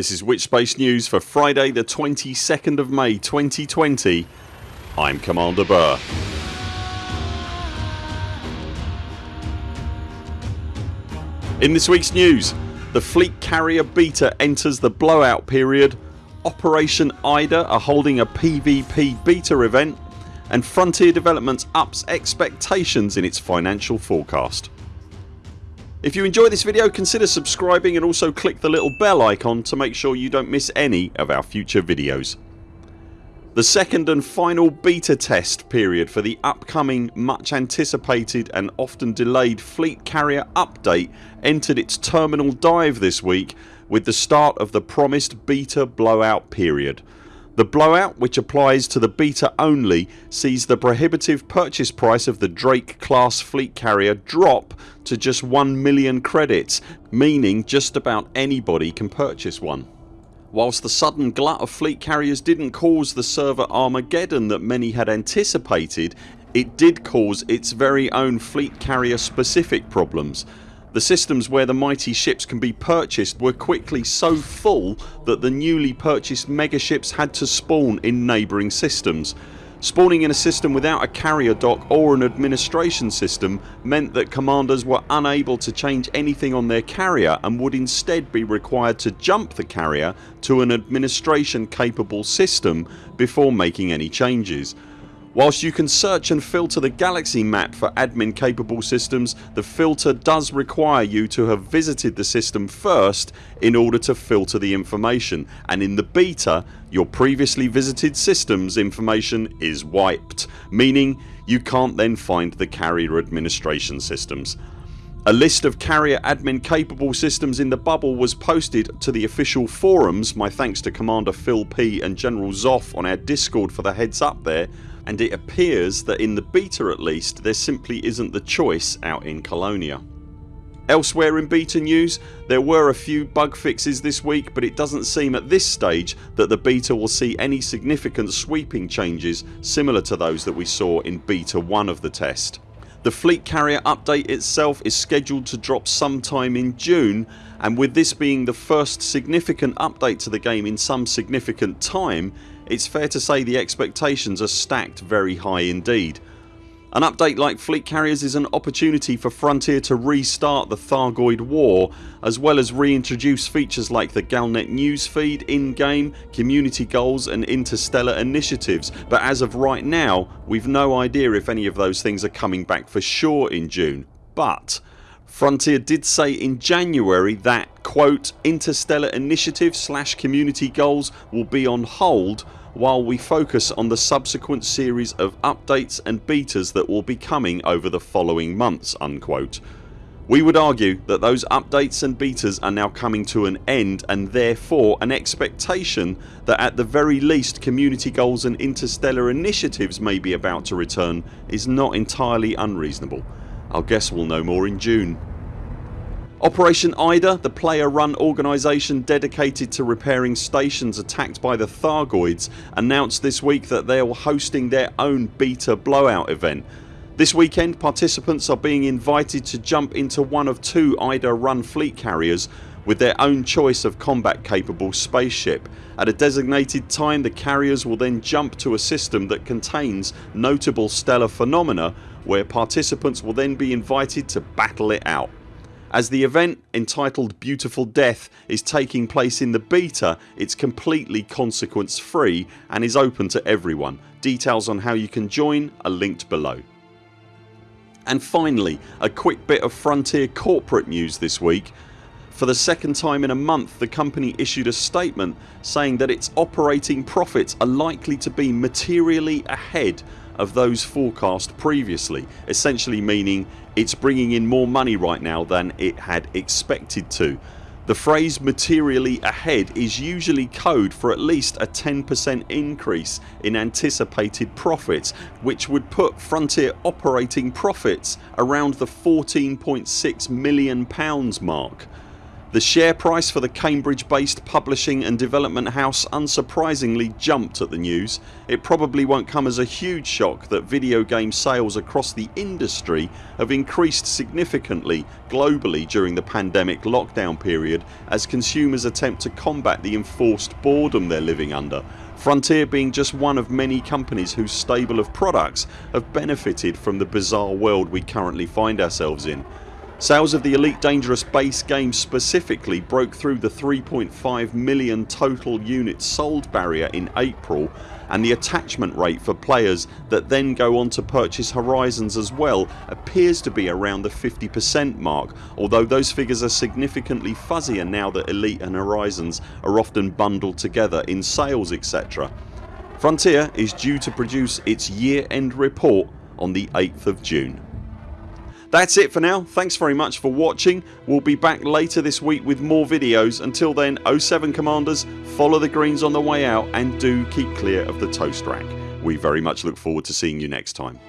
This is Witchspace News for Friday the 22nd of May 2020 I'm Commander Burr. In this weeks news the Fleet Carrier Beta enters the blowout period Operation IDA are holding a PvP beta event and Frontier Developments ups expectations in its financial forecast. If you enjoy this video consider subscribing and also click the little bell icon to make sure you don't miss any of our future videos. The second and final beta test period for the upcoming much anticipated and often delayed Fleet Carrier update entered its terminal dive this week with the start of the promised beta blowout period. The blowout which applies to the beta only sees the prohibitive purchase price of the Drake class fleet carrier drop to just 1 million credits meaning just about anybody can purchase one. Whilst the sudden glut of fleet carriers didn't cause the server Armageddon that many had anticipated it did cause its very own fleet carrier specific problems the systems where the mighty ships can be purchased were quickly so full that the newly purchased megaships had to spawn in neighbouring systems. Spawning in a system without a carrier dock or an administration system meant that commanders were unable to change anything on their carrier and would instead be required to jump the carrier to an administration capable system before making any changes. Whilst you can search and filter the galaxy map for admin capable systems the filter does require you to have visited the system first in order to filter the information. And in the beta your previously visited systems information is wiped meaning you can't then find the carrier administration systems. A list of carrier admin capable systems in the bubble was posted to the official forums. My thanks to Commander Phil P and General Zoff on our discord for the heads up there and it appears that in the beta at least there simply isn't the choice out in Colonia. Elsewhere in beta news there were a few bug fixes this week but it doesn't seem at this stage that the beta will see any significant sweeping changes similar to those that we saw in beta 1 of the test. The fleet carrier update itself is scheduled to drop sometime in June and with this being the first significant update to the game in some significant time it's fair to say the expectations are stacked very high indeed. An update like Fleet Carriers is an opportunity for Frontier to restart the Thargoid war as well as reintroduce features like the Galnet newsfeed, in-game, community goals and interstellar initiatives. But as of right now we've no idea if any of those things are coming back for sure in June. But Frontier did say in January that quote interstellar initiative slash community goals will be on hold while we focus on the subsequent series of updates and betas that will be coming over the following months unquote. We would argue that those updates and betas are now coming to an end and therefore an expectation that at the very least community goals and interstellar initiatives may be about to return is not entirely unreasonable. I'll guess we'll know more in June. Operation IDA, the player run organisation dedicated to repairing stations attacked by the Thargoids announced this week that they are hosting their own beta blowout event. This weekend participants are being invited to jump into one of two IDA run fleet carriers with their own choice of combat capable spaceship. At a designated time the carriers will then jump to a system that contains notable stellar phenomena where participants will then be invited to battle it out. As the event entitled Beautiful Death is taking place in the beta it's completely consequence free and is open to everyone. Details on how you can join are linked below. And finally a quick bit of Frontier corporate news this week. For the second time in a month the company issued a statement saying that its operating profits are likely to be materially ahead of those forecast previously essentially meaning it's bringing in more money right now than it had expected to. The phrase materially ahead is usually code for at least a 10% increase in anticipated profits which would put Frontier operating profits around the £14.6 million mark. The share price for the Cambridge based publishing and development house unsurprisingly jumped at the news. It probably won't come as a huge shock that video game sales across the industry have increased significantly globally during the pandemic lockdown period as consumers attempt to combat the enforced boredom they're living under Frontier being just one of many companies whose stable of products have benefited from the bizarre world we currently find ourselves in. Sales of the Elite Dangerous base game specifically broke through the 3.5 million total units sold barrier in April and the attachment rate for players that then go on to purchase Horizons as well appears to be around the 50% mark although those figures are significantly fuzzier now that Elite and Horizons are often bundled together in sales etc. Frontier is due to produce its year end report on the 8th of June. That's it for now. Thanks very much for watching. We'll be back later this week with more videos. Until then 0 7 CMDRs follow the greens on the way out and do keep clear of the toast rack. We very much look forward to seeing you next time.